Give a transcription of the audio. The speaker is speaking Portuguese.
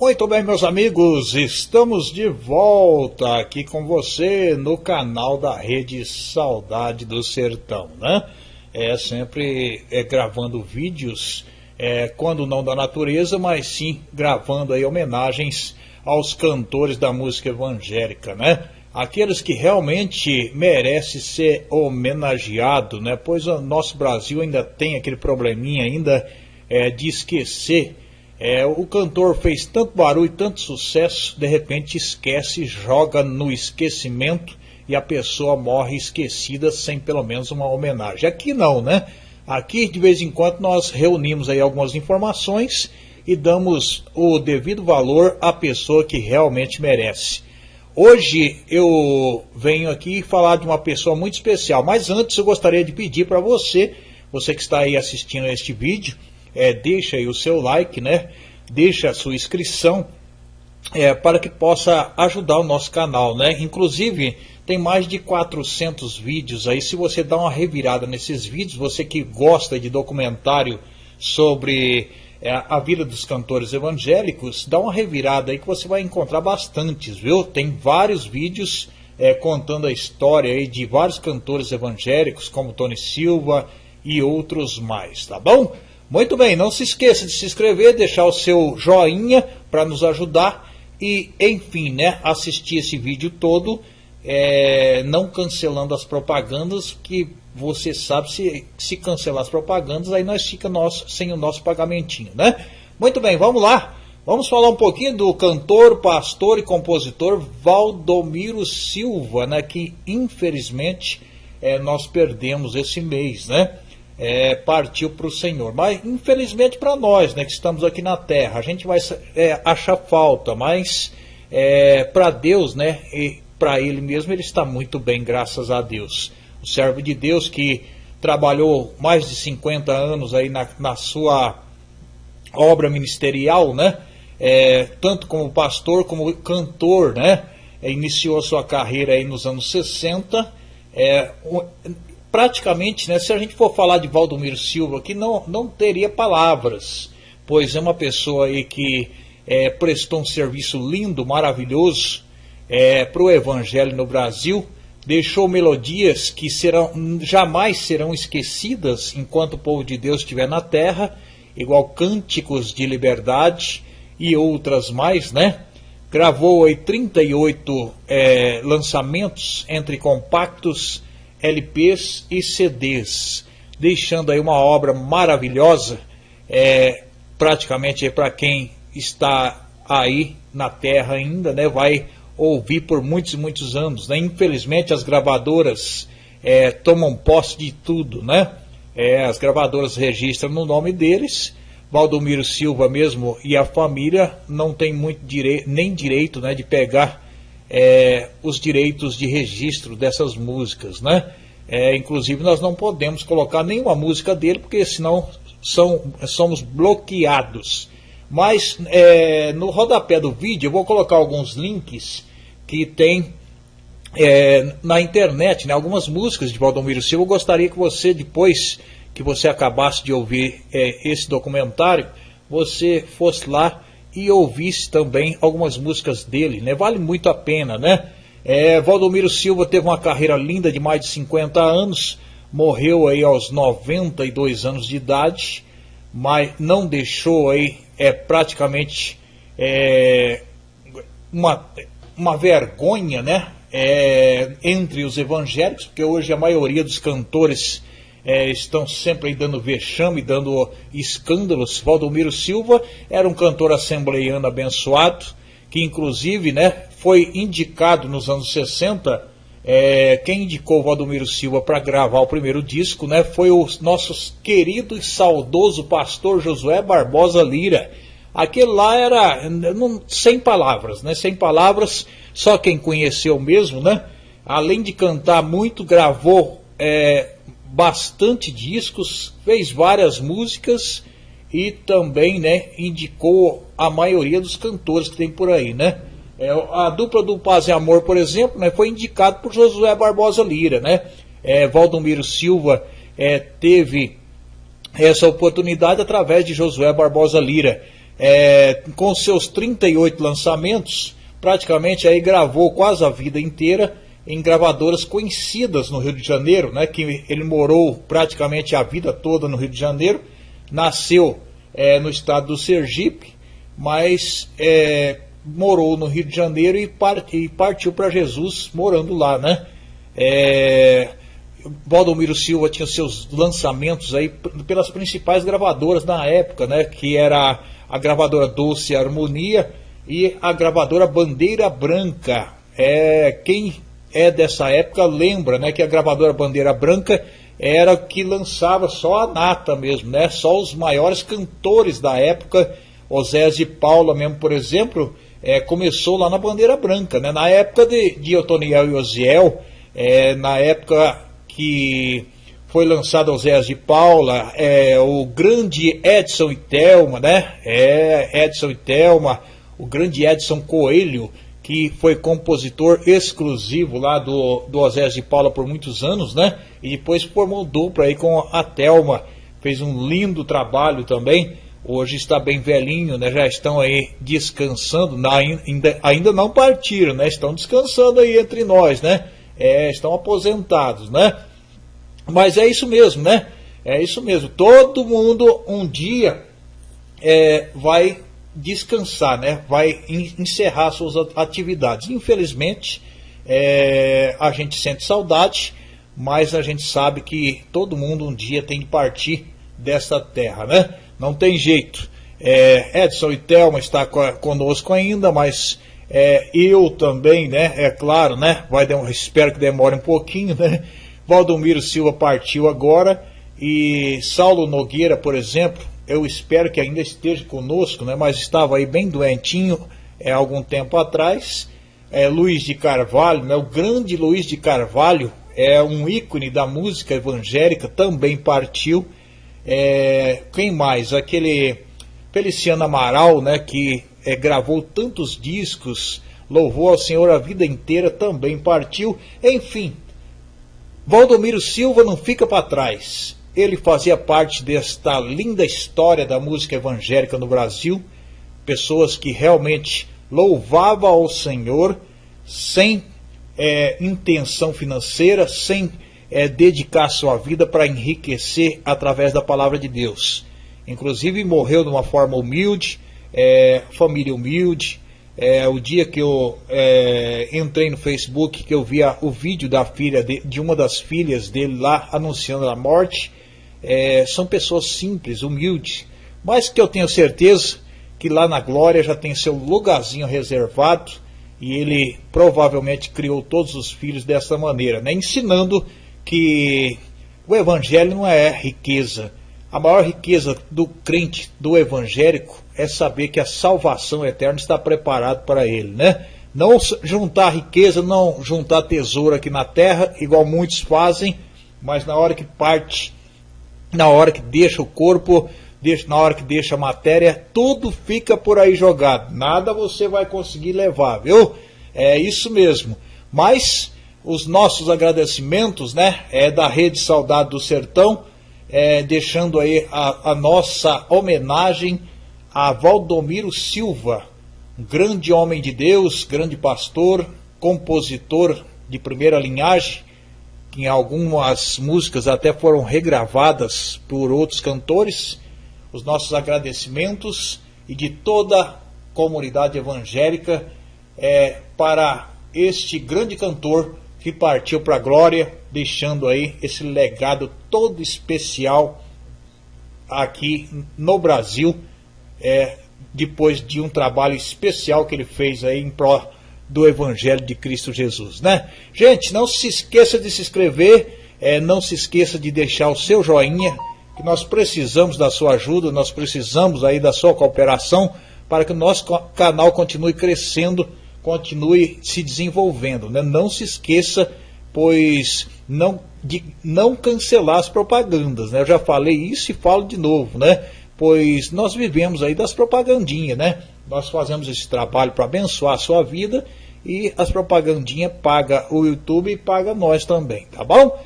Muito bem, meus amigos, estamos de volta aqui com você no canal da Rede Saudade do Sertão, né? É sempre é, gravando vídeos, é, quando não da natureza, mas sim gravando aí homenagens aos cantores da música evangélica, né? Aqueles que realmente merecem ser homenageado, né? Pois o nosso Brasil ainda tem aquele probleminha ainda é, de esquecer é, o cantor fez tanto barulho, tanto sucesso, de repente esquece, joga no esquecimento e a pessoa morre esquecida sem pelo menos uma homenagem. Aqui não, né? Aqui de vez em quando nós reunimos aí algumas informações e damos o devido valor à pessoa que realmente merece. Hoje eu venho aqui falar de uma pessoa muito especial, mas antes eu gostaria de pedir para você, você que está aí assistindo a este vídeo, é, deixa aí o seu like, né? Deixa a sua inscrição é, para que possa ajudar o nosso canal, né? Inclusive tem mais de 400 vídeos aí. Se você dá uma revirada nesses vídeos, você que gosta de documentário sobre é, a vida dos cantores evangélicos, dá uma revirada aí que você vai encontrar bastantes, viu? Tem vários vídeos é, contando a história aí de vários cantores evangélicos, como Tony Silva e outros mais, tá bom? Muito bem, não se esqueça de se inscrever, deixar o seu joinha para nos ajudar e, enfim, né, assistir esse vídeo todo, é, não cancelando as propagandas, que você sabe, se, se cancelar as propagandas, aí nós fica nosso, sem o nosso pagamentinho, né? Muito bem, vamos lá. Vamos falar um pouquinho do cantor, pastor e compositor Valdomiro Silva, né, que infelizmente é, nós perdemos esse mês, né? É, partiu para o Senhor. Mas, infelizmente, para nós, né, que estamos aqui na terra, a gente vai é, achar falta, mas é, para Deus, né, e para Ele mesmo, ele está muito bem, graças a Deus. O servo de Deus que trabalhou mais de 50 anos aí na, na sua obra ministerial, né, é, tanto como pastor como cantor, né, iniciou a sua carreira aí nos anos 60. É, praticamente, né, se a gente for falar de Valdomiro Silva aqui, não, não teria palavras, pois é uma pessoa aí que é, prestou um serviço lindo, maravilhoso é, para o Evangelho no Brasil, deixou melodias que serão, jamais serão esquecidas enquanto o povo de Deus estiver na terra, igual cânticos de liberdade e outras mais, né? Gravou aí 38 é, lançamentos entre compactos LPs e CDs, deixando aí uma obra maravilhosa, é, praticamente para quem está aí na Terra ainda, né, vai ouvir por muitos e muitos anos. Né? Infelizmente as gravadoras é, tomam posse de tudo, né? É, as gravadoras registram no nome deles. Valdomiro Silva mesmo e a família não tem muito direito, nem direito né, de pegar é, os direitos de registro dessas músicas, né? É, inclusive nós não podemos colocar nenhuma música dele, porque senão são, somos bloqueados. Mas é, no rodapé do vídeo eu vou colocar alguns links que tem é, na internet, né, algumas músicas de Valdomiro Silva. Eu gostaria que você, depois que você acabasse de ouvir é, esse documentário, você fosse lá e ouvisse também algumas músicas dele, né? Vale muito a pena, né? É, Valdomiro Silva teve uma carreira linda de mais de 50 anos, morreu aí aos 92 anos de idade, mas não deixou aí é, praticamente é, uma, uma vergonha, né? É, entre os evangélicos, porque hoje a maioria dos cantores é, estão sempre dando vexame, dando escândalos. Valdomiro Silva era um cantor assembleiano abençoado, que inclusive né, foi indicado nos anos 60. É, quem indicou Valdomiro Silva para gravar o primeiro disco né, foi o nosso querido e saudoso pastor Josué Barbosa Lira. Aquele lá era não, sem palavras, né? Sem palavras, só quem conheceu mesmo, né? Além de cantar muito, gravou é, bastante discos, fez várias músicas e também, né, indicou a maioria dos cantores que tem por aí, né? É, a dupla do Paz e Amor, por exemplo, né, foi indicado por Josué Barbosa Lira, né? É, Valdomiro Silva é, teve essa oportunidade através de Josué Barbosa Lira. é, com seus 38 lançamentos, praticamente aí gravou quase a vida inteira em gravadoras conhecidas no Rio de Janeiro, né, que ele morou praticamente a vida toda no Rio de Janeiro, nasceu é, no estado do Sergipe, mas é, morou no Rio de Janeiro e, e partiu para Jesus morando lá, né? É, Valdomiro Silva tinha seus lançamentos aí pelas principais gravadoras na época, né? Que era a gravadora Doce Harmonia e a gravadora Bandeira Branca. É, quem é dessa época lembra, né? Que a gravadora Bandeira Branca era que lançava só a nata mesmo, né? Só os maiores cantores da época, Osés de Paula mesmo, por exemplo, é, começou lá na Bandeira Branca, né? Na época de, de Otoniel e Osiel, é, na época que foi lançado Oséias de Paula, é, o grande Edson e Thelma, né? É, Edson e Thelma, o grande Edson Coelho, que foi compositor exclusivo lá do, do Oséias de Paula por muitos anos, né? E depois formou dupla aí com a Thelma, fez um lindo trabalho também. Hoje está bem velhinho, né? Já estão aí descansando, ainda, ainda não partiram, né? Estão descansando aí entre nós, né? É, estão aposentados, né? Mas é isso mesmo, né? É isso mesmo. Todo mundo um dia é, vai descansar, né? Vai encerrar suas atividades. Infelizmente, é, a gente sente saudade, mas a gente sabe que todo mundo um dia tem que partir dessa terra, né? Não tem jeito. É, Edson e Thelma está conosco ainda, mas é, eu também, né? É claro, né? Vai espero que demore um pouquinho, né? Valdomiro Silva partiu agora e Saulo Nogueira, por exemplo, eu espero que ainda esteja conosco, né, mas estava aí bem doentinho é, algum tempo atrás. É, Luiz de Carvalho, né, o grande Luiz de Carvalho, é um ícone da música evangélica, também partiu. É, quem mais? Aquele Feliciano Amaral, né, que é, gravou tantos discos, louvou ao Senhor a vida inteira, também partiu. Enfim, Valdomiro Silva não fica para trás. Ele fazia parte desta linda história da música evangélica no Brasil. Pessoas que realmente louvavam ao Senhor sem é, intenção financeira, sem é, dedicar sua vida para enriquecer através da palavra de Deus. Inclusive morreu de uma forma humilde, é, família humilde, é, o dia que eu é, entrei no Facebook, que eu vi o vídeo da filha de, de, uma das filhas dele lá anunciando a morte, é, são pessoas simples, humildes, mas que eu tenho certeza que lá na glória já tem seu lugarzinho reservado e ele provavelmente criou todos os filhos dessa maneira, né? ensinando que o evangelho não é riqueza. A maior riqueza do crente, do evangélico, é saber que a salvação eterna está preparada para ele, né? Não juntar riqueza, não juntar tesouro aqui na terra, igual muitos fazem, mas na hora que parte, na hora que deixa o corpo, deixa, na hora que deixa a matéria, tudo fica por aí jogado. Nada você vai conseguir levar, viu? É isso mesmo. Mas os nossos agradecimentos, né? É da Rede Saudade do Sertão, é, deixando aí a, a nossa homenagem a Valdomiro Silva, um grande homem de Deus, grande pastor, compositor de primeira linhagem, em algumas músicas até foram regravadas por outros cantores. Os nossos agradecimentos e de toda a comunidade evangélica é, para este grande cantor que partiu para a glória, deixando aí esse legado todo especial aqui no Brasil é, depois de um trabalho especial que ele fez aí em pró do Evangelho de Cristo Jesus, né? Gente, não se esqueça de se inscrever, é, não se esqueça de deixar o seu joinha, que nós precisamos da sua ajuda, nós precisamos aí da sua cooperação para que o nosso canal continue crescendo, continue se desenvolvendo, né? Não se esqueça, pois não de não cancelar as propagandas, né? Eu já falei isso e falo de novo, né? pois nós vivemos aí das propagandinhas, né? Nós fazemos esse trabalho para abençoar a sua vida e as propagandinhas paga o YouTube e paga nós também, tá bom?